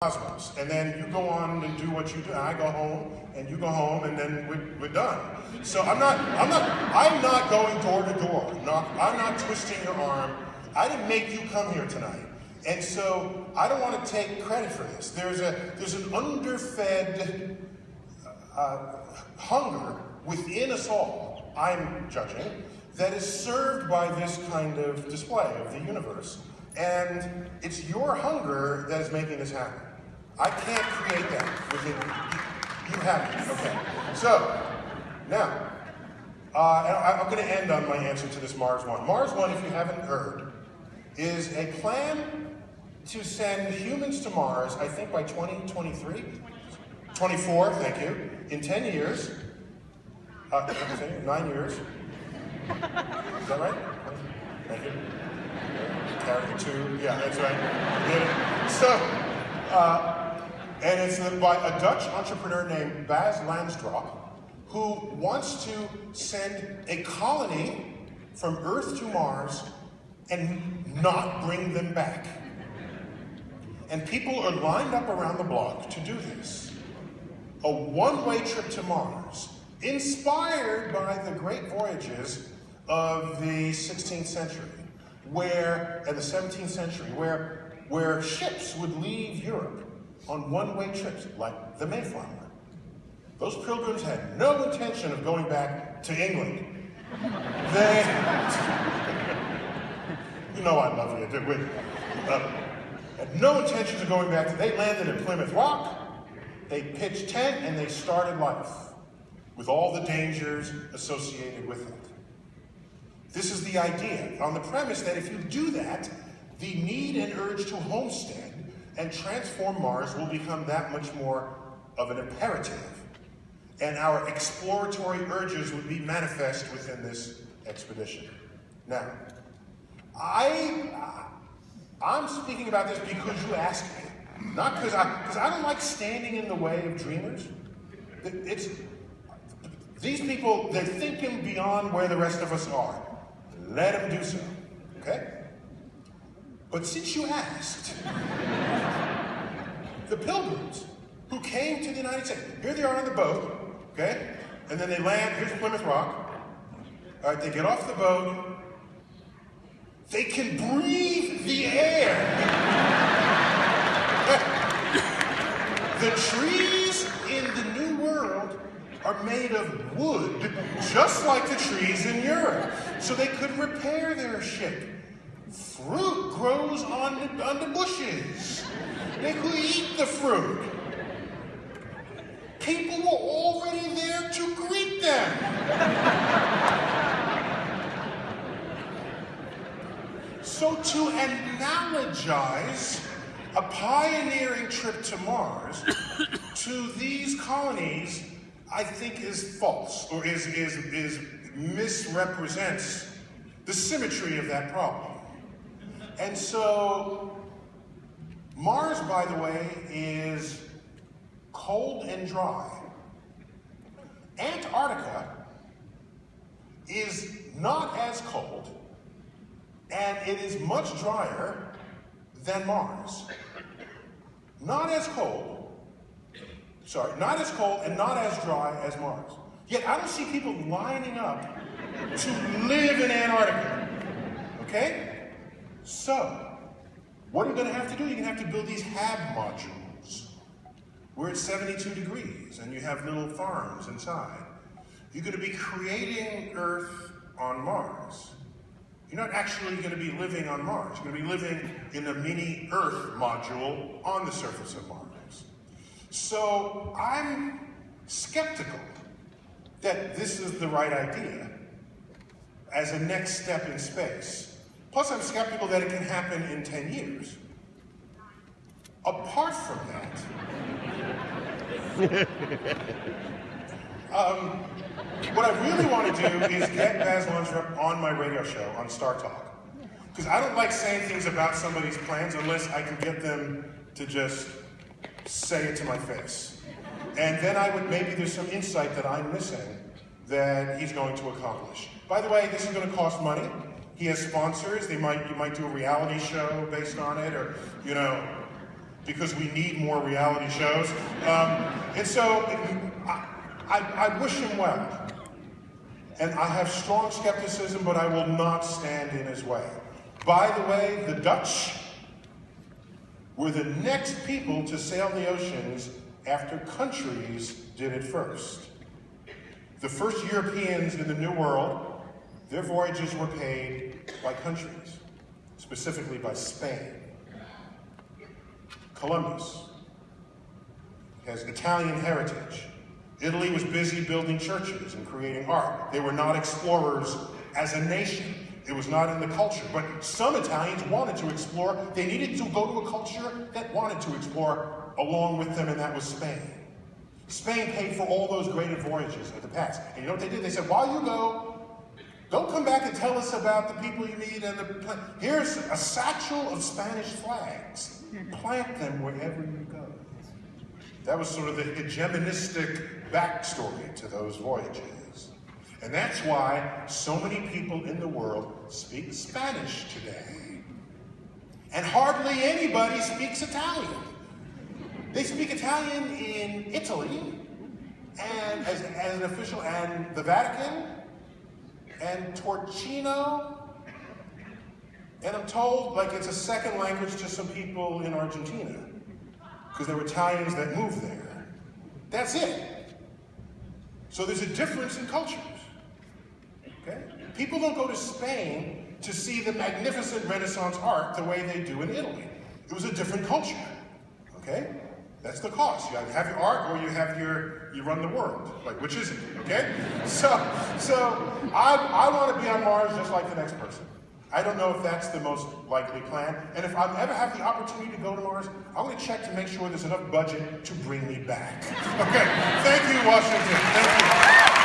cosmos. And then you go on and do what you do. And I go home, and you go home, and then we're, we're done. So I'm not, I'm not, I'm not going door to door. Not, I'm not twisting your arm. I didn't make you come here tonight. And so I don't want to take credit for this. There's a, there's an underfed uh, hunger within us all, I'm judging, that is served by this kind of display of the universe. And it's your hunger that is making this happen. I can't create that within you. You have it. Okay. So, now, uh, I'm going to end on my answer to this Mars One. Mars One, if you haven't heard, is a plan to send humans to Mars, I think by 2023? 24, thank you. In 10 years. Uh, nine years. Is that right? Thank you. Carry the two. Yeah, that's right. So, uh, and it's by a Dutch entrepreneur named Bas Lansdorp, who wants to send a colony from Earth to Mars and not bring them back. And people are lined up around the block to do this. A one-way trip to Mars, inspired by the great voyages of the 16th century, where, and the 17th century, where, where ships would leave Europe on one-way trips, like the Mayflower. Those pilgrims had no intention of going back to England. They, you know I love you, did we? Uh, had no intentions of going back. To, They landed in Plymouth Rock, they pitched tent, and they started life with all the dangers associated with it. This is the idea, on the premise that if you do that, the need and urge to homestead and transform Mars will become that much more of an imperative. And our exploratory urges would be manifest within this expedition. Now, I, I'm speaking about this because you asked me, not because I, because I don't like standing in the way of dreamers. It's, these people, they're thinking beyond where the rest of us are. Let them do so, okay? But since you asked, the pilgrims who came to the United States, here they are on the boat, okay? And then they land, here's Plymouth Rock. All right, they get off the boat, they can breathe the air. the trees in the New World are made of wood, just like the trees in Europe. So they could repair their ship. Fruit grows on the, on the bushes. They could eat the fruit. People were already there to greet them. So to analogize a pioneering trip to Mars to these colonies, I think is false, or is, is, is misrepresents the symmetry of that problem. And so, Mars, by the way, is cold and dry. Antarctica is not as cold, and it is much drier than Mars. Not as cold, sorry, not as cold and not as dry as Mars. Yet I don't see people lining up to live in Antarctica. Okay? So, what are you going to have to do? You're going to have to build these HAB modules We're at 72 degrees and you have little farms inside. You're going to be creating Earth on Mars. You're not actually going to be living on Mars. You're going to be living in a mini Earth module on the surface of Mars. So I'm skeptical that this is the right idea as a next step in space. Plus, I'm skeptical that it can happen in 10 years. Apart from that, um, what I really want to do is get Baz Luhrmann on my radio show on Star Talk. Because I don't like saying things about somebody's plans unless I can get them to just say it to my face. And then I would, maybe there's some insight that I'm missing that he's going to accomplish. By the way, this is going to cost money. He has sponsors. They might, you might do a reality show based on it, or, you know, because we need more reality shows. Um, and so I, I, I wish him well. And I have strong skepticism, but I will not stand in his way. By the way, the Dutch were the next people to sail the oceans after countries did it first. The first Europeans in the New World, their voyages were paid by countries, specifically by Spain. Columbus has Italian heritage. Italy was busy building churches and creating art. They were not explorers as a nation. It was not in the culture. But some Italians wanted to explore. They needed to go to a culture that wanted to explore along with them, and that was Spain. Spain paid for all those great voyages of the past. And you know what they did? They said, while you go, don't come back and tell us about the people you meet and the Here's a satchel of Spanish flags. Plant them wherever you go. That was sort of the hegemonistic backstory to those voyages. And that's why so many people in the world speak Spanish today. And hardly anybody speaks Italian. They speak Italian in Italy, and as, as an official, and the Vatican, and Torcino, and I'm told like it's a second language to some people in Argentina, because there were Italians that moved there. That's it. So there's a difference in cultures. Okay? People don't go to Spain to see the magnificent Renaissance art the way they do in Italy. It was a different culture. Okay? That's the cost. You have your art or you have your, you run the world. Like, which is it, okay? So, so I, I want to be on Mars just like the next person. I don't know if that's the most likely plan. And if I ever have the opportunity to go to Mars, I'm going to check to make sure there's enough budget to bring me back. Okay, thank you, Washington. Thank you.